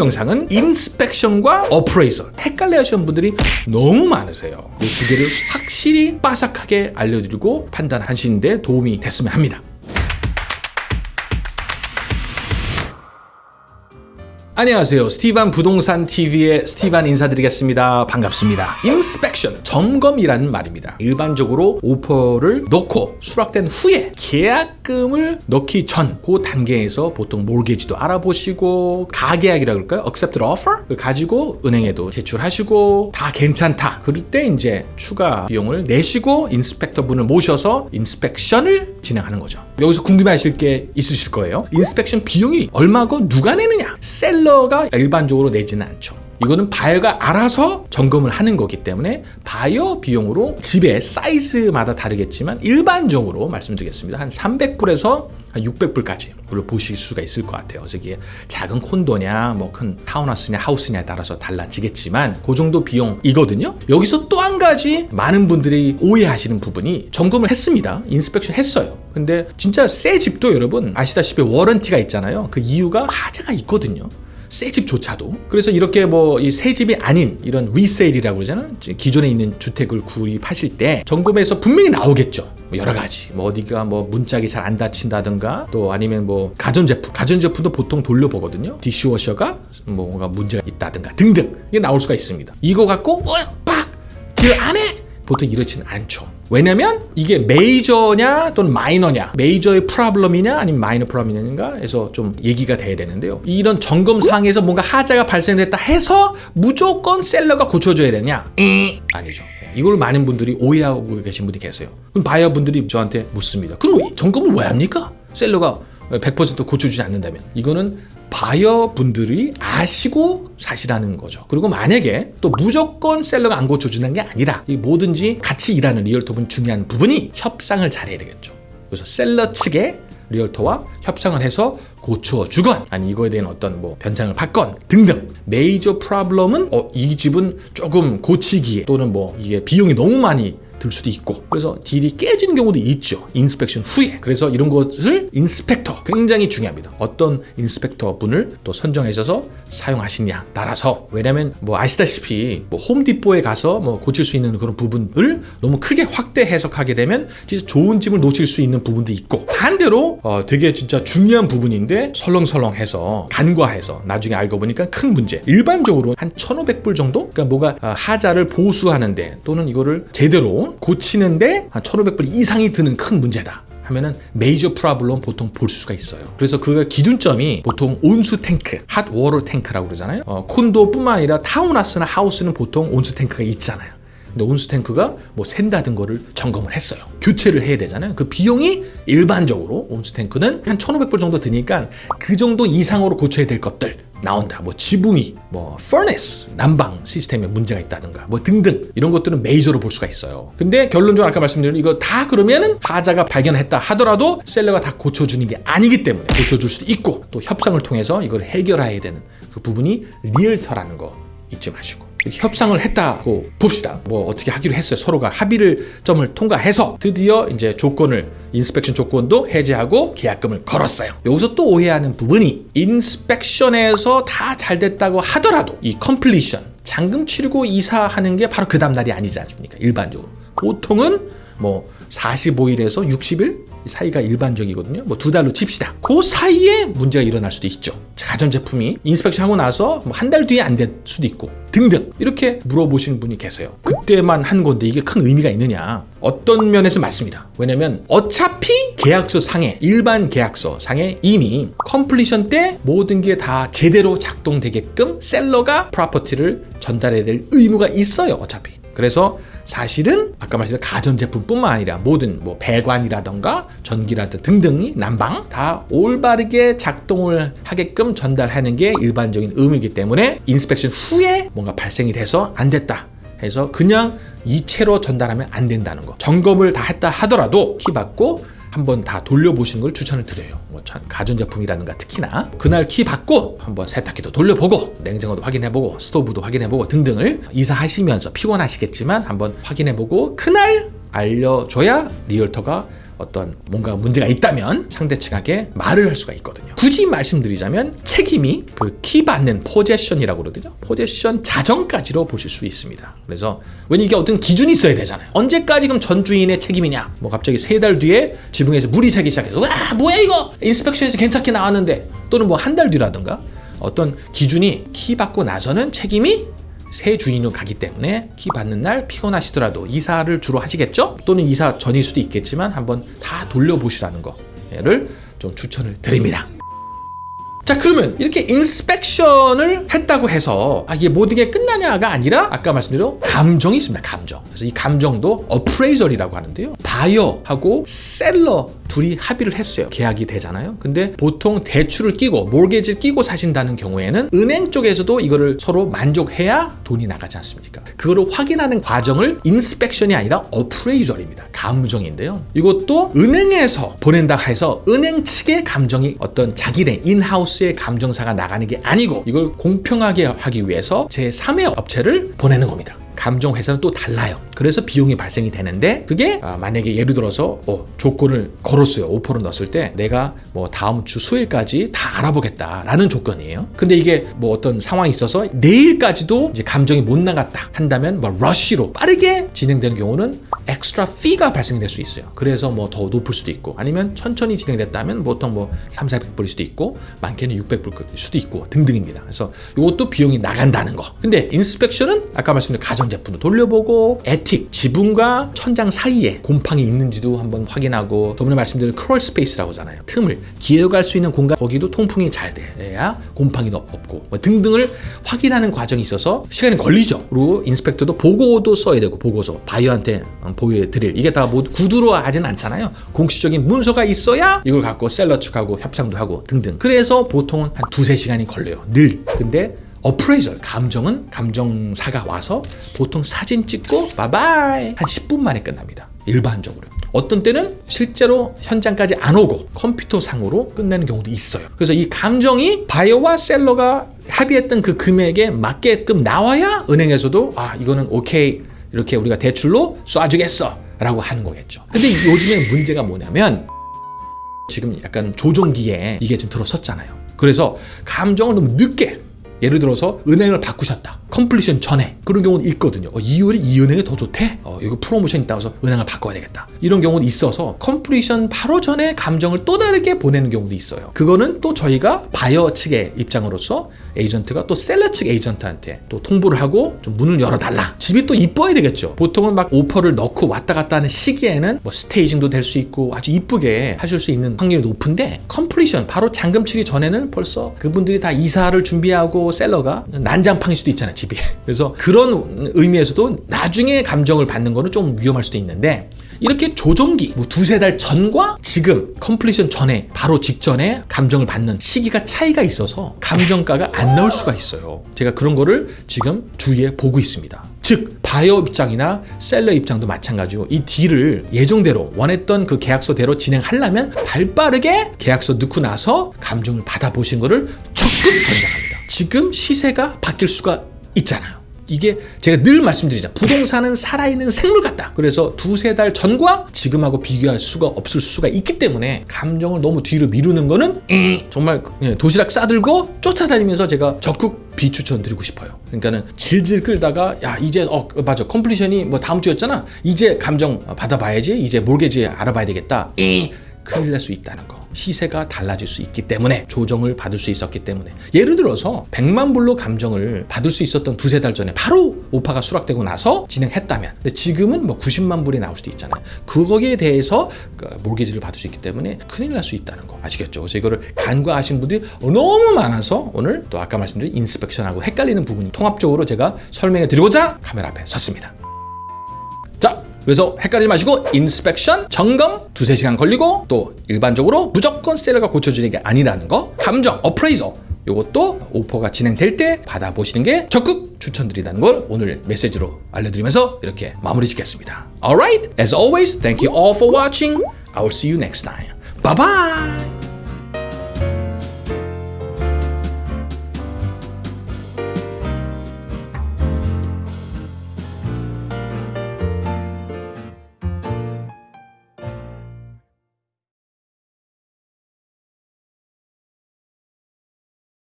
영상은 inspection과 appraisal 헷갈려 하시는 분들이 너무 많으세요. 이 두 개를 확실히 빠삭하게 알려드리고 판단하시는데 도움이 됐으면 합니다 안녕하세요. 스티반 부동산 TV의 스티반 인사드리겠습니다. 반갑습니다. inspection, 점검이라는 말입니다. 일반적으로 오퍼를 넣고 수락된 후에 계약금을 넣기 전 그 단계에서 보통 mortgage도 알아보시고 가계약이라 그럴까요? accepted offer? 가지고 은행에도 제출하시고 다 괜찮다. 그럴 때 이제 추가 비용을 내시고 inspector 분을 모셔서 inspection을 진행하는 거죠. 여기서 궁금해하실 게 있으실 거예요. inspection 비용이 얼마고 누가 내느냐? seller가 일반적으로 내지는 않죠. 이거는 바이어가 알아서 점검을 하는 거기 때문에 바이어 비용으로 집의 사이즈마다 다르겠지만 일반적으로 말씀드리겠습니다. 한 300불에서 한 600불까지 를 보실 수가 있을 것 같아요. 저기 작은 콘도냐, 뭐 큰 타운하우스냐, house냐에 따라서 달라지겠지만 그 정도 비용이거든요. 여기서 또 한 가지 많은 분들이 오해하시는 부분이 점검을 했습니다. inspection 했어요. 근데 진짜 새 집도 여러분 아시다시피 warranty가 있잖아요. 그 이유가 하자가 있거든요. 새 집조차도. 그래서 이렇게 뭐 이 새 집이 아닌 이런 resale이라고 그러잖아요 기존에 있는 주택을 구입하실 때 점검에서 분명히 나오겠죠. 뭐 여러 가지. 뭐 어디가 뭐 문짝이 잘 안 닫힌다든가 또 아니면 뭐 가전제품. 가전제품도 보통 돌려보거든요. dishwasher가 뭔가 문제가 있다든가 등등. 이게 나올 수가 있습니다. 이거 갖고 어, 빡 deal 안 해 보통 이렇지는 않죠 왜냐면 이게 메이저냐 또는 마이너냐 메이저의 프로블럼이냐 아니면 마이너 프로블럼이냐 해서 좀 얘기가 돼야 되는데요. 이런 점검상에서 뭔가 하자가 발생됐다 해서 무조건 seller가 고쳐줘야 되냐? 음, 아니죠. 이걸 많은 분들이 오해하고 계신 분이 계세요. 그럼 바이어 분들이 저한테 묻습니다. 그럼 점검을 왜 합니까? seller가 100% 고쳐주지 않는다면. 이거는 바이어 분들이 아시고 사실하는 거죠. 그리고 만약에 또 무조건 seller가 안 고쳐주는 게 아니라 뭐든지 같이 일하는 realtor분 중요한 부분이 협상을 잘해야 되겠죠. 그래서 seller 측에 realtor와 협상을 해서 고쳐주건 아니 이거에 대한 어떤 뭐 변상을 받건 등등 major problem은 어, 이 집은 조금 고치기에 또는 뭐 이게 비용이 너무 많이 들 수도 있고. 그래서 deal이 깨지는 경우도 있죠. inspection 후에. 그래서 이런 것을 inspector 굉장히 중요합니다. 어떤 inspector 분을 또 선정하셔서 사용하시냐 따라서. 왜냐면 뭐 아시다시피 뭐 홈디포에 가서 뭐 고칠 수 있는 그런 부분을 너무 크게 확대 해석하게 되면 진짜 좋은 집을 놓칠 수 있는 부분도 있고. 반대로 어 되게 진짜 중요한 부분인데 설렁설렁해서 간과해서 나중에 알고 보니까 큰 문제. 일반적으로 한 1500불 정도? 그러니까 뭐가 어, 하자를 보수하는데 또는 이거를 제대로 고치는데 한 1500불 이상이 드는 큰 문제다. 하면은 major problem 보통 볼 수가 있어요. 그래서 그 기준점이 보통 온수 탱크 hot water tank라고 그러잖아요. 어, 콘도뿐만 아니라 타운하우스나 house는 보통 온수 탱크가 있잖아요. 근데 온수 탱크가 뭐 샌다든 거를 점검을 했어요. 교체를 해야 되잖아요. 그 비용이 일반적으로 온수 탱크는 한 1500불 정도 드니까 그 정도 이상으로 고쳐야 될 것들 나온다. 뭐 지붕이 뭐 furnace 난방 시스템에 문제가 있다든가 뭐 등등 이런 것들은 메이저로 볼 수가 있어요. 근데 결론적으로 아까 말씀드린 이거 다 그러면은 하자가 발견했다 하더라도 셀러가 다 고쳐주는 게 아니기 때문에 고쳐줄 수도 있고 또 협상을 통해서 이걸 해결해야 되는 그 부분이 realtor라는 거 잊지 마시고 협상을 했다고 봅시다. 뭐 어떻게 하기로 했어요? 서로가 합의를 점을 통과해서 드디어 이제 조건을 inspection 조건도 해제하고 계약금을 걸었어요. 여기서 또 오해하는 부분이 inspection에서 다 잘 됐다고 하더라도 이 completion 잔금 치르고 이사하는 게 바로 그 다음날이 아니지 않습니까? 일반적으로. 보통은 뭐 45일에서 60일 사이가 일반적이거든요. 뭐 두 달로 칩시다. 그 사이에 문제가 일어날 수도 있죠. 가전제품이 inspection 하고 나서 뭐 한달 뒤에 안 될 수도 있고 등등 이렇게 물어보시는 분이 계세요. 그때만 한 건데 이게 큰 의미가 있느냐? 어떤 면에서 맞습니다. 왜냐면 어차피 계약서 상에 일반 계약서 상에 이미 completion 때 모든 게 다 제대로 작동되게끔 seller가 property를 전달해야 될 의무가 있어요 어차피 그래서 사실은 아까 말씀드린 가전제품뿐만 아니라 모든 뭐 배관이라던가 전기라든 등등이 난방 다 올바르게 작동을 하게끔 전달하는 게 일반적인 의무이기 때문에 inspection 후에 뭔가 발생이 돼서 안 됐다 해서 그냥 이 채로 전달하면 안 된다는 거. 점검을 다 했다 하더라도 키 받고 한번 다 돌려보시는 걸 추천을 드려요. 뭐 가전제품이라든가 특히나 그날 키 받고 한번 세탁기도 돌려보고 냉장고도 확인해보고 스토브도 확인해보고 등등을 이사하시면서 피곤하시겠지만 한번 확인해보고 그날 알려줘야 realtor가 어떤 뭔가 문제가 있다면 상대 측에게 말을 할 수가 있거든요. 굳이 말씀드리자면 책임이 그 키 받는 possession이라고 그러거든요. possession 자정까지로 보실 수 있습니다. 그래서 왜냐 이게 어떤 기준이 있어야 되잖아요. 언제까지 그럼 전 주인의 책임이냐? 뭐 갑자기 세 달 뒤에 지붕에서 물이 새기 시작해서 와 뭐야 이거 inspection에서 괜찮게 나왔는데 또는 뭐 한 달 뒤라든가 어떤 기준이 키 받고 나서는 책임이 새 주인으로 가기 때문에 키 받는 날 피곤하시더라도 이사를 주로 하시겠죠? 또는 이사 전일 수도 있겠지만 한번 다 돌려보시라는 거를 좀 추천을 드립니다. 자 그러면 이렇게 inspection을 했다고 해서 아, 이게 모든 게 끝나냐가 아니라 아까 말씀드린 감정이 있습니다 감정. 그래서 이 감정도 appraisal이라고 하는데요. 바이어하고 seller 둘이 합의를 했어요. 계약이 되잖아요. 근데 보통 대출을 끼고 mortgage를 끼고 사신다는 경우에는 은행 쪽에서도 이거를 서로 만족해야 돈이 나가지 않습니까? 그거를 확인하는 과정을 inspection이 아니라 appraisal입니다. 감정인데요. 이것도 은행에서 보낸다 해서 은행 측의 감정이 어떤 자기네 in-house의 감정사가 나가는 게 아니고 이걸 공평하게 하기 위해서 제3의 업체를 보내는 겁니다. 감정 회사는 또 달라요. 그래서 비용이 발생이 되는데 그게 아, 만약에 예를 들어서 어, 조건을 걸었어요. 오퍼를 넣었을 때 내가 뭐 다음 주 수요일까지 다 알아보겠다 라는 조건이에요. 근데 이게 뭐 어떤 상황이 있어서 내일까지도 이제 감정이 못 나갔다 한다면 뭐 rush로 빠르게 진행되는 경우는 extra fee가 발생이 될수 있어요. 그래서 뭐 더 높을 수도 있고 아니면 천천히 진행됐다면 보통 뭐 3, 400불일 수도 있고 많게는 600불일 수도 있고 등등입니다. 그래서 이것도 비용이 나간다는 거. 근데 inspection은 아까 말씀드린 가전제품도 돌려보고 attic, 지붕과 천장 사이에 곰팡이 있는지도 한번 확인하고 저번에 말씀드린 crawl space라고 하잖아요. 틈을 기어갈 수 있는 공간 거기도 통풍이 잘 돼야 곰팡이도 없고 뭐 등등을 확인하는 과정이 있어서 시간이 걸리죠. 그리고 inspector도 보고도 써야 되고 보고서 바이어한테 보여 드릴 이게 다 모두 구두로 하진 않잖아요. 공식적인 문서가 있어야 이걸 갖고 셀러 측하고 협상도 하고 등등. 그래서 보통은 한 두세 시간이 걸려요. 늘. 근데 어프레이저 감정은 감정사가 와서 보통 사진 찍고 바바이 한 10분 만에 끝납니다. 일반적으로. 어떤 때는 실제로 현장까지 안 오고 컴퓨터 상으로 끝내는 경우도 있어요. 그래서 이 감정이 바이어와 셀러가 합의했던 그 금액에 맞게끔 나와야 은행에서도 아 이거는 오케이 이렇게 우리가 대출로 쏴주겠어 라고 하는 거겠죠. 근데 요즘에 문제가 뭐냐면 지금 약간 조정기에 이게 좀 들어섰잖아요. 그래서 감정을 너무 늦게 예를 들어서 은행을 바꾸셨다. completion 전에 그런 경우도 있거든요. 어, 이율이 이 은행이 더 좋대. 어, 이거 프로모션 있다고 해서 은행을 바꿔야 되겠다. 이런 경우도 있어서 completion 바로 전에 감정을 또 다르게 보내는 경우도 있어요. 그거는 또 저희가 바이어 측의 입장으로서 에이전트가 또 seller 측 에이전트한테 또 통보를 하고 좀 문을 열어달라. 집이 또 이뻐야 되겠죠. 보통은 막 오퍼를 넣고 왔다 갔다 하는 시기에는 뭐 staging도 될 수 있고 아주 이쁘게 하실 수 있는 확률이 높은데 completion 바로 잔금 치기 전에는 벌써 그분들이 다 이사를 준비하고 seller가 난장판일 수도 있잖아요. 집이. 그래서 그런 의미에서도 나중에 감정을 받는 거는 좀 위험할 수도 있는데 이렇게 조정기 뭐 두세 달 전과 지금 completion 전에 바로 직전에 감정을 받는 시기가 차이가 있어서 감정가가 안 나올 수가 있어요. 제가 그런 거를 지금 주위에 보고 있습니다. 즉 바이어 입장이나 seller 입장도 마찬가지고 이 deal을 예정대로 원했던 그 계약서대로 진행하려면 발빠르게 계약서 넣고 나서 감정을 받아보신 거를 적극 권장합니다. 지금 시세가 바뀔 수가 있잖아요. 이게 제가 늘 말씀드리자 부동산은 살아있는 생물 같다. 그래서 두세 달 전과 지금하고 비교할 수가 없을 수가 있기 때문에 감정을 너무 뒤로 미루는 거는 정말 도시락 싸들고 쫓아다니면서 제가 적극 비추천 드리고 싶어요. 그러니까는 질질 끌다가 야 이제 어 맞아 컴플리션이 뭐 다음 주였잖아. 이제 감정 받아봐야지. 이제 몰개지 알아봐야 되겠다. 큰일 날 수 있다는 거. 시세가 달라질 수 있기 때문에 조정을 받을 수 있었기 때문에 예를 들어서 100만 불로 감정을 받을 수 있었던 두세 달 전에 바로 오파가 수락되고 나서 진행했다면 근데 지금은 뭐 90만 불이 나올 수도 있잖아요 그거기에 대해서 그 몰개지를 받을 수 있기 때문에 큰일 날 수 있다는 거 아시겠죠? 그래서 이거를 간과하신 분들이 너무 많아서 오늘 또 아까 말씀드린 인스펙션하고 헷갈리는 부분이 통합적으로 제가 설명해 드리고자 카메라 앞에 섰습니다 자 그래서 헷갈리지 마시고 인스펙션, 점검 두세 시간 걸리고 또 일반적으로 무조건 셀러가 고쳐주는 게 아니라는 거 감정, 어프레이저 이것도 오퍼가 진행될 때 받아보시는 게 적극 추천드린다는 걸 오늘 메시지로 알려드리면서 이렇게 마무리 짓겠습니다. Alright, as always, thank you all for watching. I will see you next time. Bye bye!